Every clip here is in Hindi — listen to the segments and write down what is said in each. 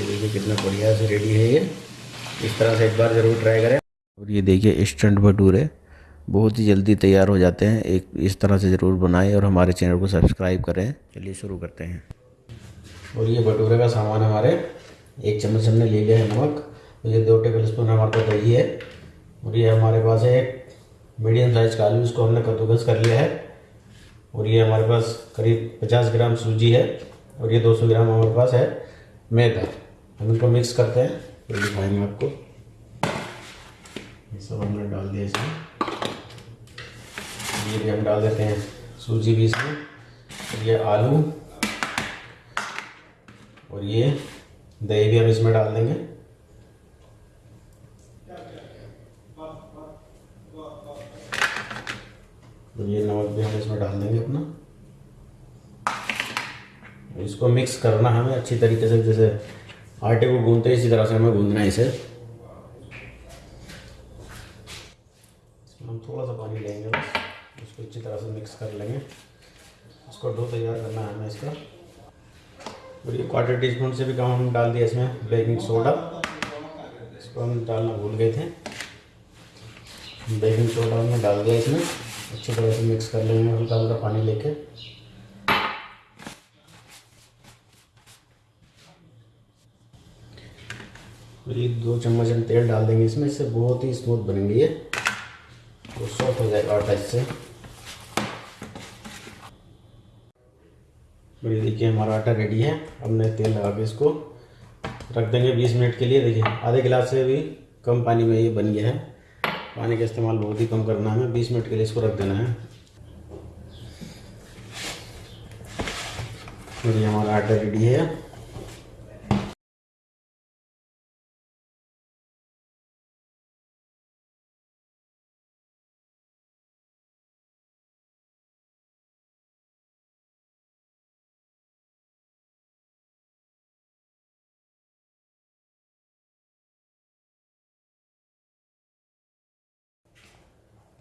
ये देखिए कितना बढ़िया से रेडी है ये। इस तरह से एक बार ज़रूर ट्राई करें। और ये देखिए इंस्टेंट भटूरे बहुत ही जल्दी तैयार हो जाते हैं। एक इस तरह से ज़रूर बनाएँ और हमारे चैनल को सब्सक्राइब करें। चलिए शुरू करते हैं। और ये भटूरे का सामान हमारे एक चम्मच हमने ले लिया है नमक। और ये दो टेबल स्पून हमारे पास दही है। और ये हमारे पास है एक मीडियम साइज़ का आलू इसको हमने कद्दूकस कर लिया है। और ये हमारे पास करीब 50 ग्राम सूजी है। और ये 200 ग्राम हमारे पास है मैदा। हम इनको मिक्स करते हैं। फिर दिखाएँगे आपको। ये सब हमने डाल दिया इसमें। ये भी हम डाल देते हैं सूजी भी इसमें। ये आलू। और ये दही भी हम इसमें डाल देंगे। और ये नमक भी हम इसमें डाल देंगे अपना। इसको मिक्स करना हमें अच्छी तरीके से जैसे आटे को गूंदते इसी तरह से हमें गूंदना है इसे। इसमें हम थोड़ा सा पानी लेंगे बस, इसको अच्छी तरह से मिक्स कर लेंगे। इसको डो तैयार करना है हमें इसका। और ये क्वार्टर टी स्पून से भी कम हम डाल दिया इसमें बेकिंग सोडा इसको हम डालना भूल गए थे। बेकिंग सोडा हमने डाल दिया इसमें। अच्छी तरह से मिक्स कर लेंगे हल्का हल्का पानी लेके। ये दो चम्मच हम तेल डाल देंगे इसमें, इससे बहुत ही स्मूथ बनेंगे ये। तो सॉफ्ट हो जाएगा आटा इससे। और ये देखिए हमारा आटा रेडी है। हमने तेल लगा के इसको रख देंगे 20 मिनट के लिए। देखिए, आधे गिलास से भी कम पानी में ये बन गया है। पानी का इस्तेमाल बहुत ही कम करना है। बीस मिनट के लिए इसको रख देना है। और ये हमारा आटा रेडी है।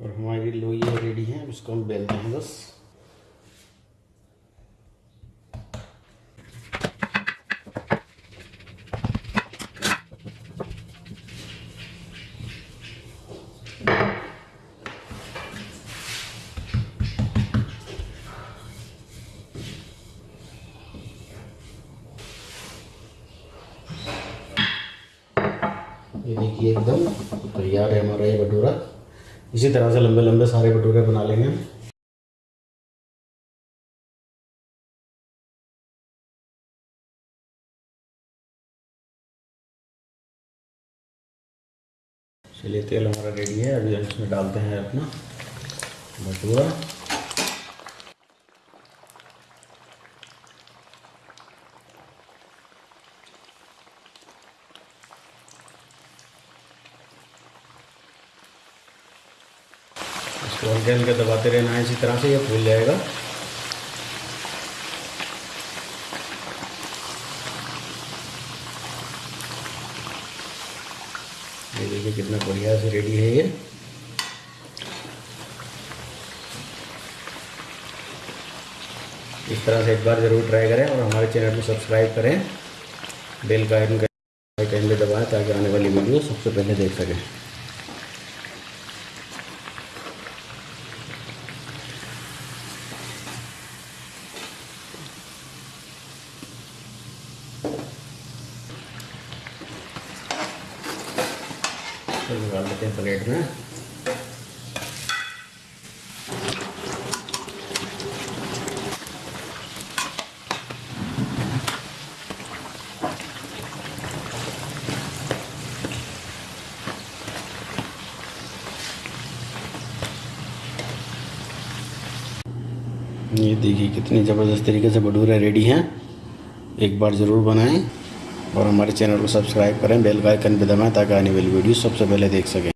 और हमारी लोई रेडी है इसको हम बेलते हैं बस। ये देखिए एकदम तैयार है हमारा ये भटूरा। इसी तरह से लंबे लंबे सारे भटूरे बना लेंगे। चलिए तेल हमारा रेडी है। अभी हम इसमें डालते हैं अपना भटूरा। हल्के हल्के दबाते रहना है इसी तरह से ये फूल जाएगा। ये देखिए कितना बढ़िया से रेडी है ये। इस तरह से एक बार ज़रूर ट्राई करें और हमारे चैनल को सब्सक्राइब करें। बेल का आइकन भी दबाएँ ताकि आने वाली वीडियो सबसे पहले देख सकें। निकाल लेते हैं प्लेट में। ये देखिए कितनी ज़बरदस्त तरीके से भटूरे रेडी हैं। एक बार ज़रूर बनाएँ। और हमारे चैनल को सब्सक्राइब करें, बेल का आइकन भी दबाएँ ताकि आने वाली वीडियो सबसे पहले देख सकें।